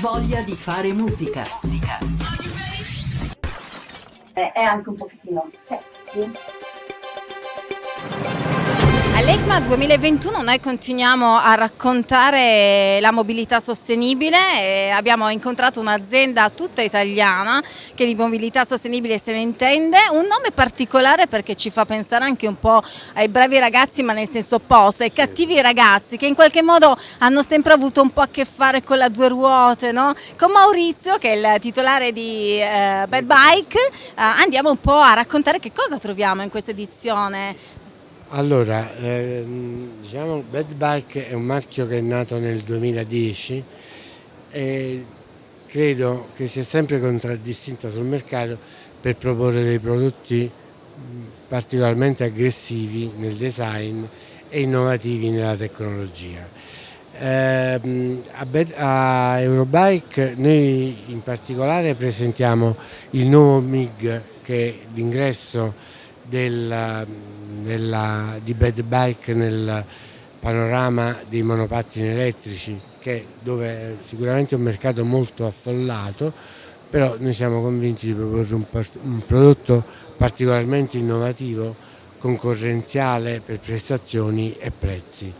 Voglia di fare musica. musica. È anche un pochettino sexy. All'ECMA 2021 noi continuiamo a raccontare la mobilità sostenibile abbiamo incontrato un'azienda tutta italiana che di mobilità sostenibile se ne intende, un nome particolare perché ci fa pensare anche un po' ai bravi ragazzi ma nel senso opposto, ai cattivi ragazzi che in qualche modo hanno sempre avuto un po' a che fare con la due ruote, no? con Maurizio che è il titolare di eh, Bad Bike eh, andiamo un po' a raccontare che cosa troviamo in questa edizione allora, ehm, diciamo Bad Bike è un marchio che è nato nel 2010 e credo che sia sempre contraddistinta sul mercato per proporre dei prodotti particolarmente aggressivi nel design e innovativi nella tecnologia. Eh, a, a, Eurobike noi in particolare presentiamo il nuovo MIG che è l'ingresso della, della, di Bad Bike nel panorama dei monopattini elettrici che dove è sicuramente un mercato molto affollato però noi siamo convinti di proporre un, un prodotto particolarmente innovativo concorrenziale per prestazioni e prezzi.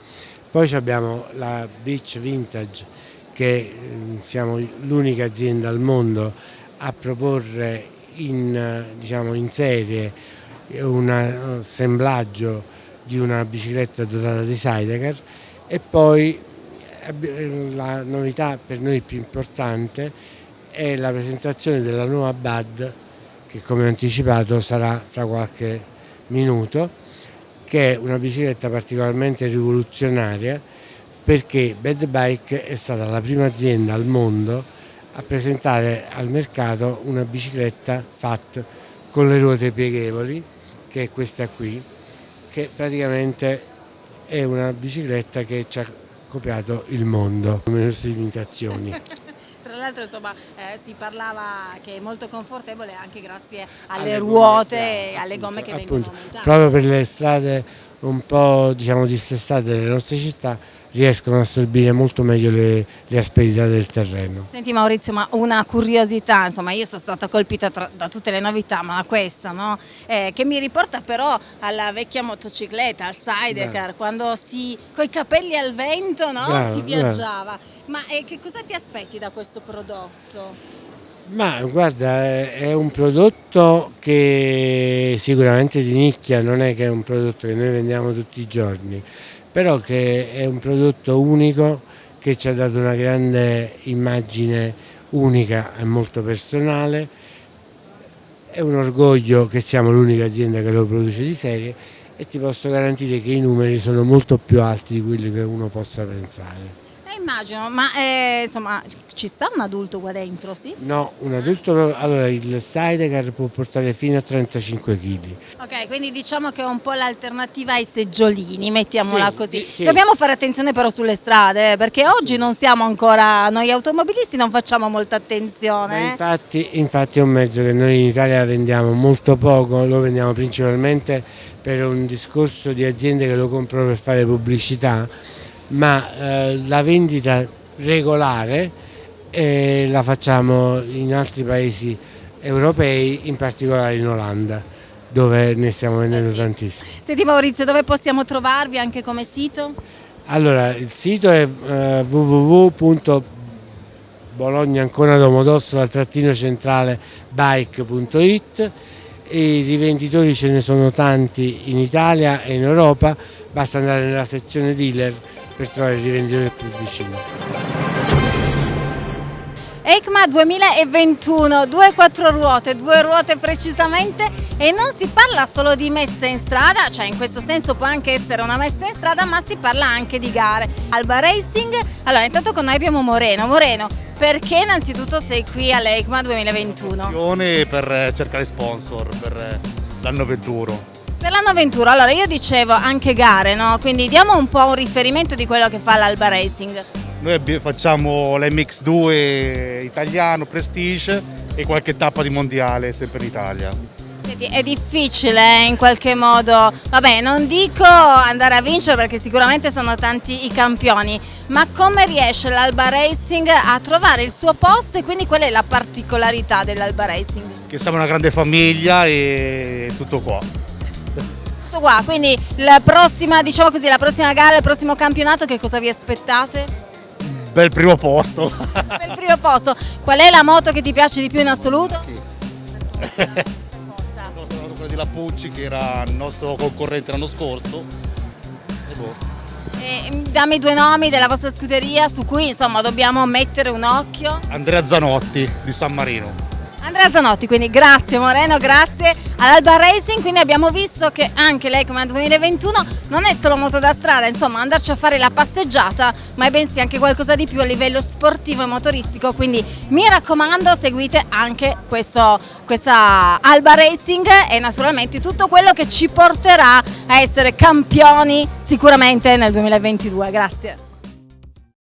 Poi abbiamo la Beach Vintage che mm, siamo l'unica azienda al mondo a proporre in, diciamo, in serie un assemblaggio di una bicicletta dotata di sidecar e poi eh, la novità per noi più importante è la presentazione della nuova BAD che come anticipato sarà fra qualche minuto che è una bicicletta particolarmente rivoluzionaria perché Bad Bike è stata la prima azienda al mondo a presentare al mercato una bicicletta fatta con le ruote pieghevoli che è questa qui, che praticamente è una bicicletta che ci ha copiato il mondo, come le nostre limitazioni. Tra l'altro insomma eh, si parlava che è molto confortevole anche grazie alle, alle ruote e alle gomme che appunto, vengono montate. Proprio per le strade un po' diciamo dissestate delle nostre città riescono a assorbire molto meglio le, le, asperità del terreno. Senti Maurizio, ma una curiosità, insomma io sono stata colpita tra, da tutte le novità, ma questa, no? eh, che mi riporta però alla vecchia motocicletta, al sidecar, Beh. quando si, coi capelli al vento no? Beh, si viaggiava. Beh. Ma eh, che cosa ti aspetti da questo prodotto? Ma guarda, è un prodotto che sicuramente di nicchia, non è che è un prodotto che noi vendiamo tutti i giorni, però che è un prodotto unico che ci ha dato una grande immagine unica e molto personale. È un orgoglio che siamo l'unica azienda che lo produce di serie e ti posso garantire che i numeri sono molto più alti di quelli che uno possa pensare. Immagino, ma eh, insomma ci sta un adulto qua dentro, sì? No, un adulto, allora il sidecar può portare fino a 35 kg. Ok, quindi diciamo che è un po' l'alternativa ai seggiolini, mettiamola sì, così. Sì. Dobbiamo fare attenzione però sulle strade, eh, perché oggi sì. non siamo ancora, noi automobilisti non facciamo molta attenzione. Eh. Infatti, infatti è un mezzo che noi in Italia vendiamo molto poco, lo vendiamo principalmente per un discorso di aziende che lo comprano per fare pubblicità ma eh, la vendita regolare eh, la facciamo in altri paesi europei, in particolare in Olanda dove ne stiamo vendendo eh sì. tantissimi. Senti Maurizio, dove possiamo trovarvi anche come sito? Allora, il sito è eh, www.bologna-ancona-domodossola-centrale bike.it i rivenditori ce ne sono tanti in Italia e in Europa, basta andare nella sezione dealer per trovare il rivenditore più vicino. ECMA 2021, due quattro ruote, due ruote precisamente e non si parla solo di messa in strada, cioè in questo senso può anche essere una messa in strada, ma si parla anche di gare. Alba Racing, allora intanto con noi abbiamo Moreno. Moreno, perché innanzitutto sei qui all'ECMA 2021? Per cercare sponsor per l'anno 21. Per l'anno Ventura, allora io dicevo anche gare, no? quindi diamo un po' un riferimento di quello che fa l'Alba Racing. Noi facciamo l'MX2 italiano, Prestige e qualche tappa di mondiale sempre in Italia. Senti, È difficile eh, in qualche modo, vabbè non dico andare a vincere perché sicuramente sono tanti i campioni, ma come riesce l'Alba Racing a trovare il suo posto e quindi qual è la particolarità dell'Alba Racing? Che siamo una grande famiglia e tutto qua. Tutto qua, quindi la prossima, diciamo così, la prossima gara, il prossimo campionato che cosa vi aspettate? Bel primo posto. Per il primo posto, qual è la moto che ti piace di più in assoluto? Il nostro era quello di Lapucci che era il nostro concorrente l'anno scorso. E boh. E, mm, dammi due nomi della vostra scuderia su cui insomma dobbiamo mettere un occhio. Andrea Zanotti di San Marino. Andrea Zanotti, quindi grazie Moreno, grazie all'Alba Racing, quindi abbiamo visto che anche l'ECMA 2021 non è solo moto da strada, insomma andarci a fare la passeggiata, ma è bensì anche qualcosa di più a livello sportivo e motoristico, quindi mi raccomando seguite anche questo, questa Alba Racing e naturalmente tutto quello che ci porterà a essere campioni sicuramente nel 2022, grazie.